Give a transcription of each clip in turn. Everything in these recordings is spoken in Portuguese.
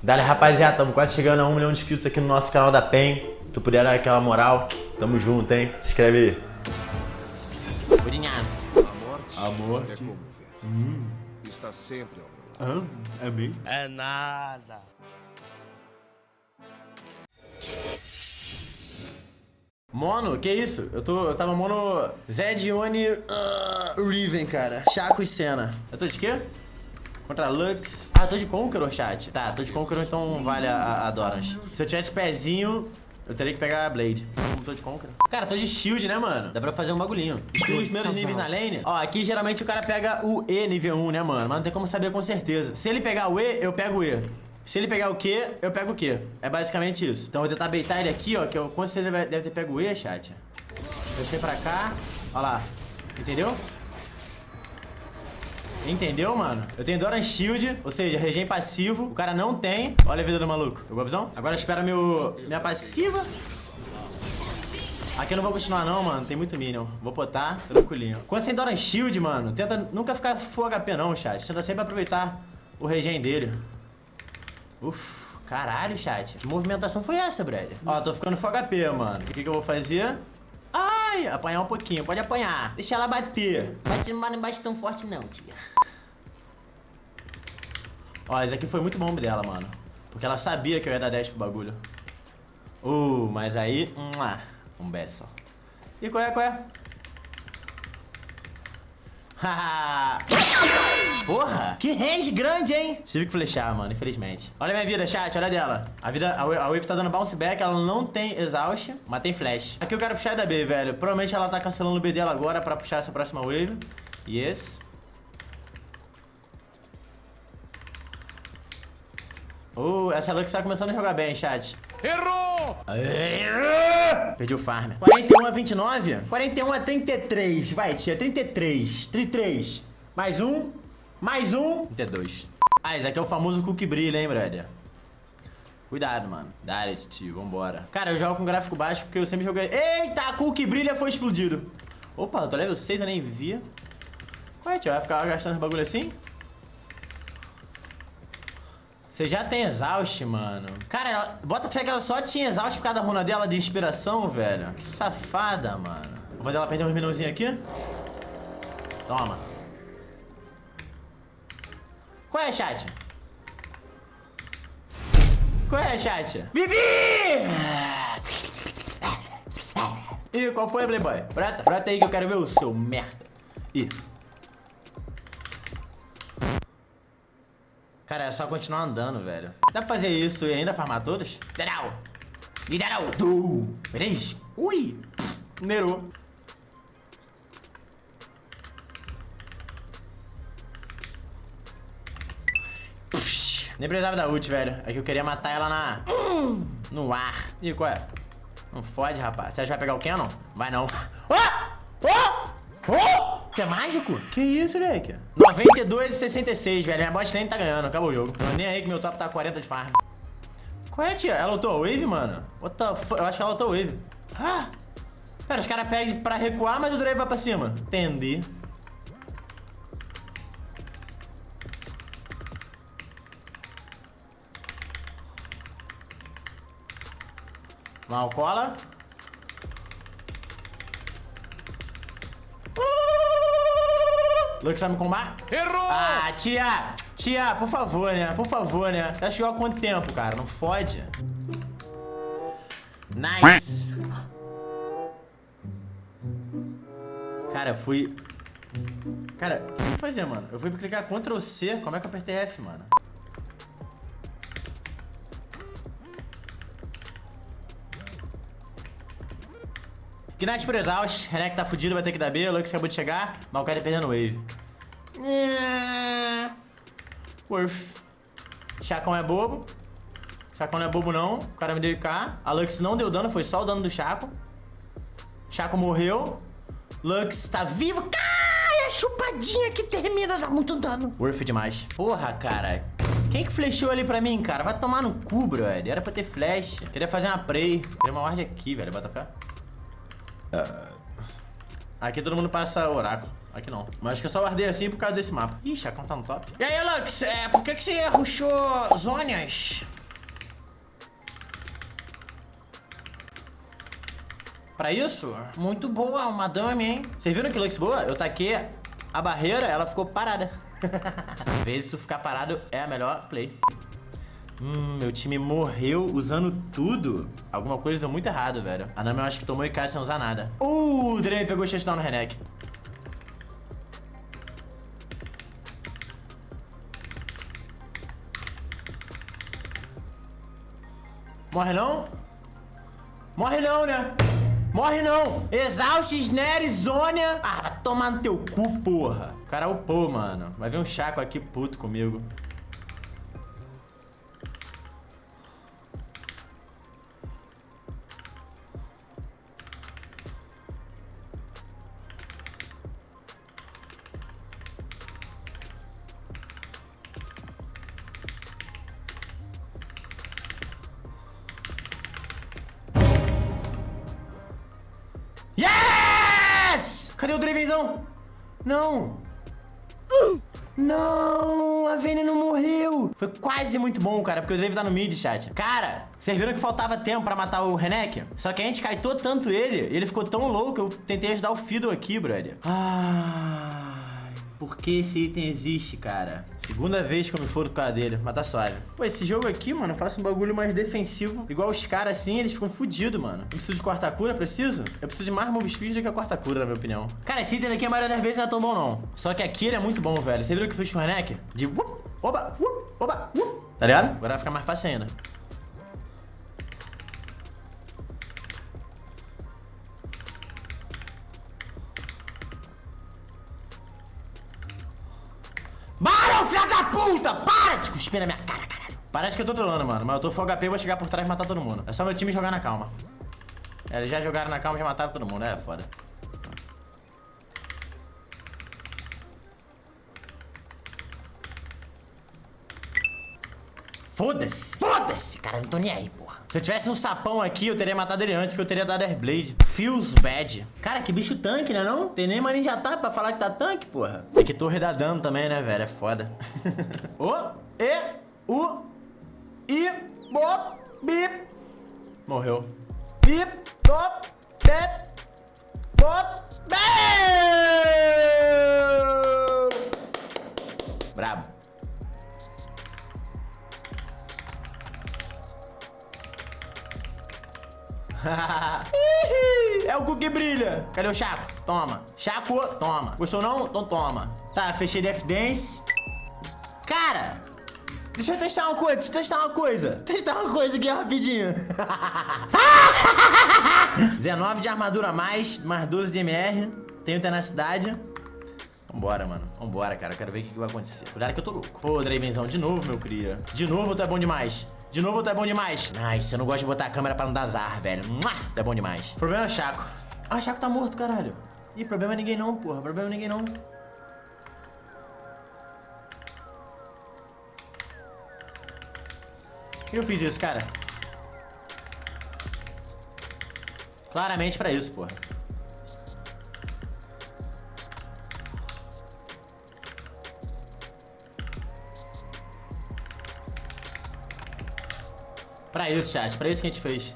Dale, rapaziada, estamos quase chegando a um milhão de inscritos aqui no nosso canal da PEN. Se tu puder dar aquela moral, tamo junto, hein? Se inscreve aí. Budinhazo. A morte. É como ver. Está sempre ao meu lado. Ah, é mesmo? É nada. Mono, que isso? Eu, tô, eu tava mono Zedione uh, Riven, cara. Chaco e Senna. Eu tô de quê? Contra Lux. Ah, tô de Conqueror, chat. Tá, tô de Conqueror, então vale a, a Dorans. Se eu tivesse pezinho, eu teria que pegar a Blade. Não tô de Conqueror. Cara, tô de Shield, né, mano? Dá pra fazer um bagulhinho. Os primeiros níveis na lane. Ó, aqui geralmente o cara pega o E nível 1, né, mano? Mas não tem como saber com certeza. Se ele pegar o E, eu pego o E. Se ele pegar o Q, eu pego o Q. É basicamente isso. Então eu vou tentar beitar ele aqui, ó, que eu com certeza deve ter pego o E, chat. Deixei pra cá. Ó lá. Entendeu? Entendeu, mano? Eu tenho Doran Shield, ou seja, regen passivo. O cara não tem. Olha a vida do maluco. Pegou a visão? Agora espera meu, minha passiva. Aqui eu não vou continuar não, mano. Tem muito minion. Vou botar tranquilinho. Quando você tem Doran Shield, mano, tenta nunca ficar full HP não, chat. Tenta sempre aproveitar o regen dele. Uf, caralho, chat. Que movimentação foi essa, brother? Ó, tô ficando full HP, mano. O que que eu vou fazer? Ai, apanhar um pouquinho. Pode apanhar. Deixa ela bater. Bate, mas não bate tão forte não, tia. Ó, esse aqui foi muito bom dela, mano. Porque ela sabia que eu ia dar 10 pro bagulho. Uh, mas aí... Um beso. E qual é, qual é? Porra, que range grande, hein? Tive que flechar, mano, infelizmente. Olha minha vida, chat, olha dela. A vida, a Wave, a Wave tá dando bounce back, ela não tem exaust, mas tem flash. Aqui eu quero puxar da B, velho. Provavelmente ela tá cancelando o B dela agora pra puxar essa próxima Wave. Yes. Uh, essa Lux tá começando a jogar bem, chat. Errou! Perdi o farm. 41 a 29? 41 a 33. Vai, tia. 33. 33. Mais um. Mais um. 32. Ah, esse aqui é o famoso cookie brilha, hein, brother? Cuidado, mano. Dá, tio. Vambora. Cara, eu jogo com gráfico baixo porque eu sempre joguei... Eita, cookie brilha foi explodido. Opa, eu tô level 6, eu nem via. Qual é, tio? Vai ficar gastando esse bagulho assim? Você já tem exaust, mano. Cara, ela, bota fé que ela só tinha exaust por causa da runa dela de inspiração, velho. Que safada, mano. Vou fazer ela perder uns minãozinhos aqui. Toma. Qual é, chat? Qual é, chat? Vivi! Ih, qual foi, Playboy? Brota, brota aí que eu quero ver o seu merda. Ih. Cara, é só continuar andando, velho. Dá pra fazer isso e ainda farmar todos? Lideral! Lideral! Du! Três! Ui! Nerou. Nem precisava da ult, velho. É que eu queria matar ela na... No ar. Ih, qual é? Não fode, rapaz. Você acha que vai pegar o Canon? Vai não. Oh! Oh! Oh! Que é mágico? Que isso, moleque? 92 e 66, velho. Minha bot lane tá ganhando. Acabou o jogo. Tô nem aí que meu top tá 40 de farm. Qual é, tia? Ela lutou wave, mano? What the? Eu acho que ela lutou wave. Ah! Pera, os caras pedem pra recuar, mas o drive vai pra cima. Entendi. Mal cola. Lux vai me combar? Errou! Ah, tia! Tia, por favor, né? Por favor, né? Já chegou há quanto tempo, cara? Não fode. Nice. Cara, eu fui... Cara, o que eu fui fazer, mano? Eu fui clicar Ctrl C. Como é que eu apertei F, mano? Knight por exaust. Renek tá fudido, vai ter que dar B. Lux acabou de chegar. Cara tá perdendo wave. É... Worth. Chacão é bobo. Chacão não é bobo, não. O cara me deu IK. A Lux não deu dano, foi só o dano do Chaco. Chaco morreu. Lux tá vivo. Cai, a chupadinha que termina dá muito dano. Worth demais. Porra, cara. Quem que flechou ali pra mim, cara? Vai tomar no cu, brother. Era pra ter flash. Queria fazer uma prey. Queria uma ward aqui, velho. Bota fé. Aqui todo mundo passa oráculo. aqui não. Mas acho que eu só guardei assim por causa desse mapa. Ih, Chacão tá no top. E aí, Lux, é, por que, que você rushou Zônias? Pra isso? Muito boa, uma dame, hein? Vocês viram que Lux boa? Eu taquei a barreira, ela ficou parada. Às vezes tu ficar parado é a melhor play. Hum, meu time morreu usando tudo. Alguma coisa deu muito errado, velho. A Nami eu acho que tomou e cai sem usar nada. Uh, o Draven pegou o touchdown no Renek. Morre não? Morre não, né? Morre não! Exaust, Snare, Zônia. Ah, vai tomar no teu cu, porra. O cara upou, mano. Vai vir um Chaco aqui puto comigo. O? Não. Não, a Vayne não morreu. Foi quase muito bom, cara, porque o Drave tá no mid, chat. Cara, vocês viram que faltava tempo pra matar o Renek? Só que a gente caitou tanto ele, ele ficou tão louco eu tentei ajudar o Fiddle aqui, brother. Ah... Por que esse item existe, cara? Segunda vez que eu me furo por causa dele, mas tá suave. Pô, esse jogo aqui, mano, eu faço um bagulho mais defensivo. Igual os caras assim, eles ficam fodidos, mano. Eu preciso de quarta cura, preciso? Eu preciso de mais move speed do que a quarta cura, na minha opinião. Cara, esse item aqui a maioria das vezes não é tão bom, não. Só que aqui ele é muito bom, velho. Você viu o que eu fiz com o Renek? De whoop, oba, whoop, oba, whoop. Tá ligado? Agora vai ficar mais fácil ainda. Puta! Para de cuspir na minha cara, caralho. Parece que eu tô trolando, mano. Mas eu tô full HP vou chegar por trás e matar todo mundo. É só meu time jogar na calma. É, eles já jogaram na calma e já mataram todo mundo. É, foda. Foda-se! Foda-se! Cara, não tô nem aí, porra. Se eu tivesse um sapão aqui, eu teria matado ele antes, porque eu teria dado Airblade. Feels bad. Cara, que bicho tanque, né não? Tem nem maninja tá pra falar que tá tanque, porra. É que torre dá dano também, né, velho? É foda. o, e, u, i, bo, bip. Morreu. Bip, bop, bep, bop, bep. Brabo. É o cu que brilha. Cadê o Chaco? Toma. Chaco, toma. Gostou não? Então toma. Tá, fechei de F-Dance. Cara, deixa eu testar uma coisa, deixa eu testar uma coisa. Testar uma coisa aqui rapidinho. 19 de armadura a mais, mais 12 de MR. Tenho tenacidade. Vambora, mano. Vambora, cara. Quero ver o que, que vai acontecer. Cuidado que eu tô louco. Pô, Dravenzão, de novo, meu cria. De novo, tu é bom demais. De novo, tu é bom demais. Nice, eu não gosto de botar a câmera pra não dar azar, velho. Tu é bom demais. Problema é o Chaco. Ah, Chaco tá morto, caralho. Ih, problema é ninguém não, porra. Problema é ninguém não. Eu fiz isso, cara? Claramente pra isso, porra. Pra isso, chat. Pra isso que a gente fez.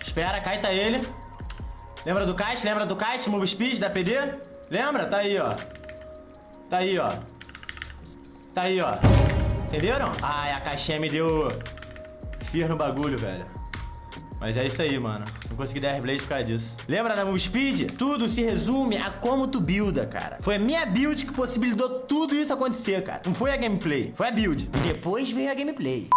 Espera, caita ele. Lembra do kite? Lembra do kite? Move speed da PD? Lembra? Tá aí, ó. Tá aí, ó. Tá aí, ó. Entenderam? Ai, a caixinha me deu fear no bagulho, velho. Mas é isso aí, mano. Não consegui dar Airblade por causa disso. Lembra da Move Speed? Tudo se resume a como tu builda, cara. Foi a minha build que possibilitou tudo isso acontecer, cara. Não foi a gameplay, foi a build. E depois veio a gameplay.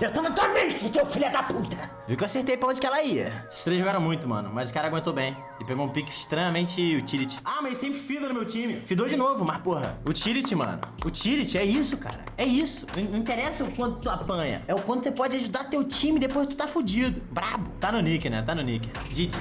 Eu tô na tua mente, seu filho da puta! Viu que eu acertei pra onde que ela ia. Os três jogaram muito, mano, mas o cara aguentou bem. E pegou um pique extremamente utility. Ah, mas sempre fida no meu time. Fidou de novo, mas porra. Utility, mano. Utility é isso, cara. É isso. Não interessa o quanto tu apanha. É o quanto você pode ajudar teu time depois tu tá fudido. Brabo. Tá no nick, né? Tá no nick. Didi.